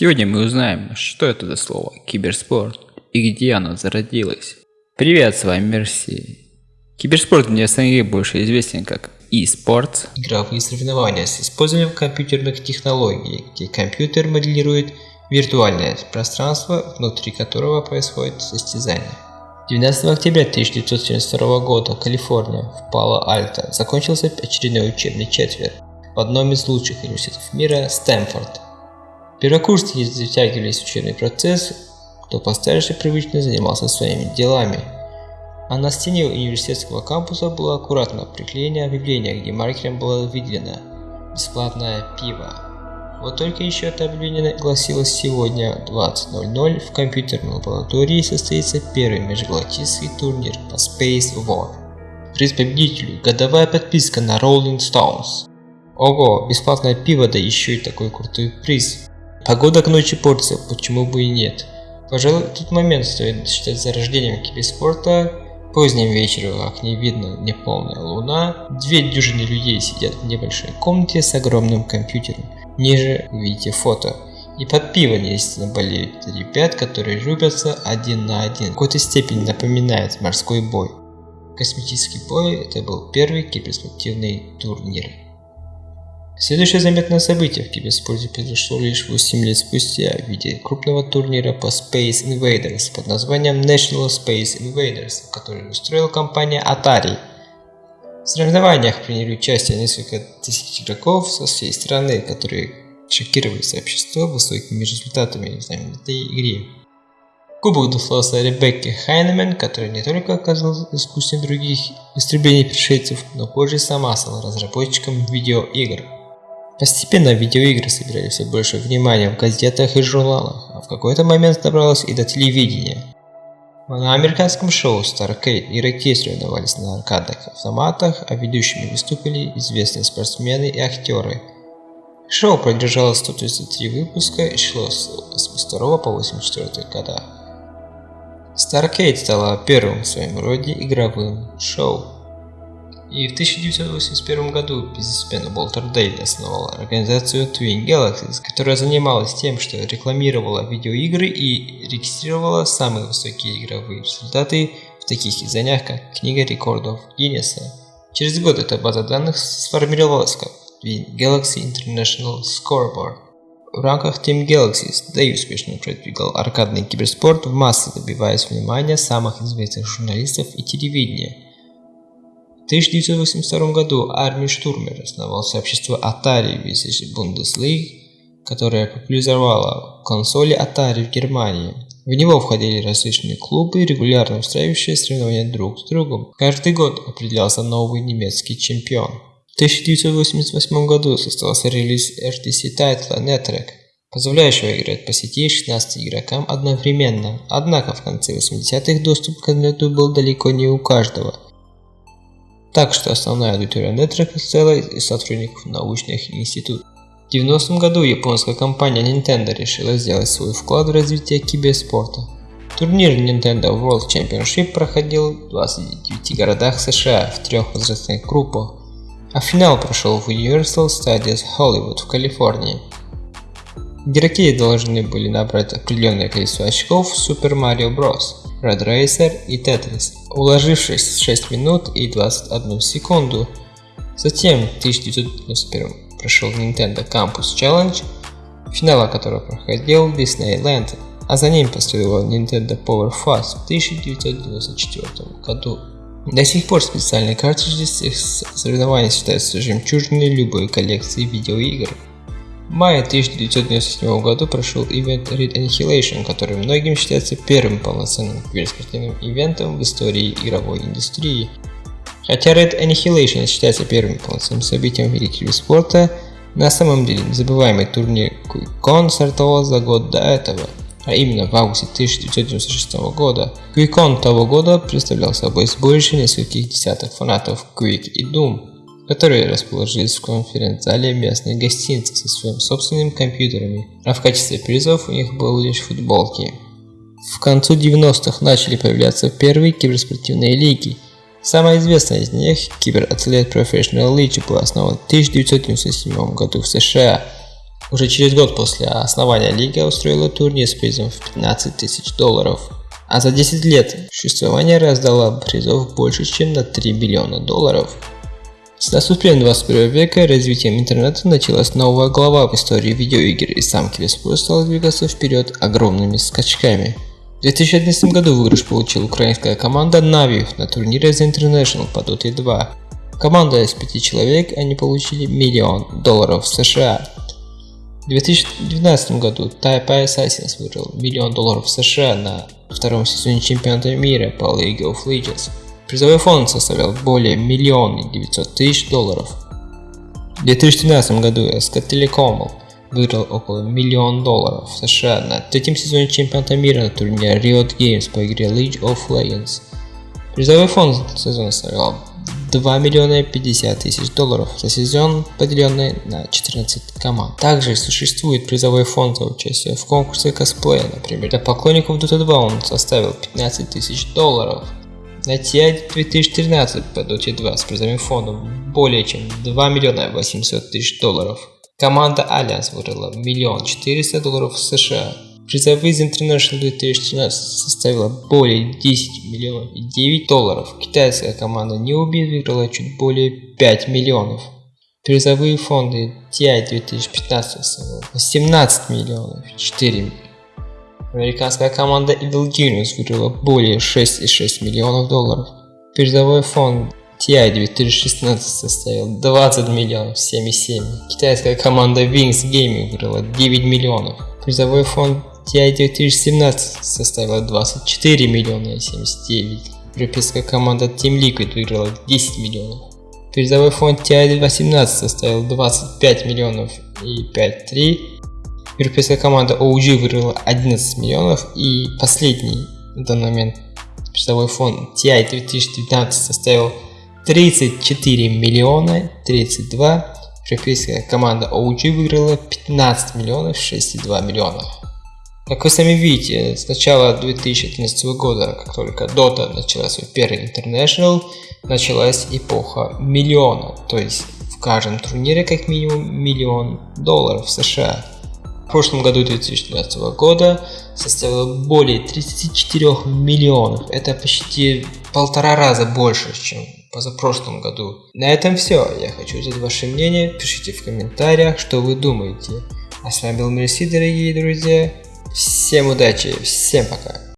Сегодня мы узнаем, что это за слово киберспорт и где оно зародилось. Привет, с вами Мерси. Киберспорт в СНГ больше известен как e-спорт. Игровые соревнования с использованием компьютерных технологий, где компьютер моделирует виртуальное пространство, внутри которого происходит состязание. 12 октября 1972 года Калифорния в Пало-Альто закончился очередной учебный четверть в одном из лучших университетов мира – Стэнфорд. Первокурсники затягивались в учебный процесс, кто постарше привычно занимался своими делами. А на стене университетского кампуса было аккуратно приклеено объявление, где маркером было выделено «Бесплатное пиво». Вот только еще это объявление гласилось сегодня 20.00 в компьютерной лаборатории состоится первый межгалактический турнир по Space War. Приз победителю – годовая подписка на Rolling Stones. Ого, бесплатное пиво, да еще и такой крутой приз. Погода к ночи портится, почему бы и нет. Пожалуй, тот момент стоит считать зарождением киберспорта. Поздним вечером в окне видно неполная луна. Две дюжины людей сидят в небольшой комнате с огромным компьютером. Ниже видите фото. И под пиво естественно болеют ребят, которые рубятся один на один. В какой-то степени напоминает морской бой. Космический бой это был первый киберспортивный турнир. Следующее заметное событие в киберспорте произошло лишь 8 лет спустя в виде крупного турнира по Space Invaders под названием National Space Invaders, который устроила компания Atari. В соревнованиях приняли участие несколько тысяч игроков со всей страны, которые шокировали сообщество высокими результатами в знаменитой игре. Кубок достался Ребекке Хайнемен, которая не только оказалась искусством других истреблений пришельцев, но позже сама стала разработчиком видеоигр. Постепенно видеоигры собирали все больше внимания в газетах и журналах, а в какой-то момент добралось и до телевидения. На американском шоу Starcade игроки соревновались на аркадных автоматах, а ведущими выступили известные спортсмены и актеры. Шоу продержалось 133 выпуска и шло с 82 по 84 года. Starcade стала первым в своем роде игровым шоу. И в 1981 году бизнесмен Уолтер Дейли основал организацию Twin Galaxies, которая занималась тем, что рекламировала видеоигры и регистрировала самые высокие игровые результаты в таких изданиях, как Книга рекордов Гиннесса. Через год эта база данных сформировалась как Twin Galaxy International Scoreboard. В рамках Team Galaxies Дэй успешно продвигал аркадный киберспорт в массы, добиваясь внимания самых известных журналистов и телевидения – 1982 году Арми Штурмер основал сообщество Atari Village Bundesliga, которое популяризовало консоли Atari в Германии. В него входили различные клубы, регулярно устраивающие соревнования друг с другом. Каждый год определялся новый немецкий чемпион. В 1988 году состоялся релиз RTC тайтла Netrek, позволяющего играть по сети 16 игрокам одновременно. Однако в конце 80-х доступ к интернету был далеко не у каждого – так что основная аудитория Netrek состояла из сотрудников научных институтов. В 90 году японская компания Nintendo решила сделать свой вклад в развитие киберспорта. Турнир Nintendo World Championship проходил в 29 городах США в трех возрастных группах, а финал прошел в Universal Studios Hollywood в Калифорнии. Игроки должны были набрать определенное количество очков в Super Mario Bros. Red Racer и Tetris, уложившись в 6 минут и 21 секунду. Затем в 1991 прошел Nintendo Campus Challenge, финала которого проходил Disneyland, а за ним последовал Nintendo Power Fast в 1994 году. До сих пор специальные картриджи с соревнований считаются жемчужиной любой коллекции видеоигр. В мае 1997 года прошел ивент Red Annihilation, который многим считается первым полноценным киберспортивным ивентом в истории игровой индустрии. Хотя Red Annihilation считается первым полноценным событием в мире киберспорта, на самом деле незабываемый турнир QuickCon стартовал за год до этого, а именно в августе 1996 года. QuickCon того года представлял собой сборище нескольких десятков фанатов Quick и Doom, которые расположились в конференц-зале местной гостиницы со своими собственными компьютерами, а в качестве призов у них были лишь футболки. В концу 90-х начали появляться первые киберспортивные лиги. Самая известная из них, Кибератлет Professional League, была основана в 1997 году в США. Уже через год после основания лига устроила турнир с призом в 15 тысяч долларов. А за 10 лет существования раздала призов больше, чем на 3 миллиона долларов. С наступлением 21 века развитием интернета началась новая глава в истории видеоигр, и сам киберспорт стал двигаться вперед огромными скачками. В 2011 году выигрыш получил украинская команда Navi на турнире The International по Dota 2. Команда из пяти человек, они получили миллион долларов США. В 2012 году Taipei Assassins выиграл миллион долларов США на втором сезоне чемпионата мира по League of Legends. Призовой фонд составлял более миллиона 900 тысяч долларов. В 2013 году СК Telecom выиграл около миллиона долларов в США на третьем сезоне чемпионата мира на турнире Riot Games по игре League of Legends. Призовой фонд сезона составлял 2 миллиона 50 тысяч долларов за сезон, поделенный на 14 команд. Также существует призовой фонд за участие в конкурсе косплея, например. Для поклонников Dota 2 он составил 15 тысяч долларов. На TI 2013 по Dota 2 с призовым фондом более чем 2 миллиона 800 тысяч долларов. Команда Allianz выиграла миллион 400 долларов США. Призовые из International 2013 составила более 10 миллионов и 9 долларов. Китайская команда Newbie выиграла чуть более 5 миллионов. Призовые фонды TI 2015 составили 18 миллионов и 4 миллиона. Американская команда Evil Genius выиграла более 6,6 миллионов долларов. Призовой фонд TI 2016 составил 20 миллионов 7,7. Китайская команда Wings Gaming выиграла 9 миллионов. Призовой фонд TI 2017 составила 24 миллиона 79. Европейская команда Team Liquid выиграла 10 миллионов. Призовой фонд TI 2018 составил 25 миллионов и 5,3. Европейская команда OG выиграла 11 миллионов и последний на данный момент призовой фонд TI 2019 составил 34 миллиона 32. Европейская команда OG выиграла 15 миллионов 62 миллиона. Как вы сами видите, с начала 2013 года, как только Dota начала свой первый International, началась эпоха миллиона, то есть в каждом турнире как минимум миллион долларов США. В прошлом году 2013 года составило более 34 миллионов, это почти полтора раза больше, чем позапрошлом году. На этом все, я хочу узнать ваше мнение, пишите в комментариях, что вы думаете. А с вами был Мерси, дорогие друзья. Всем удачи, всем пока.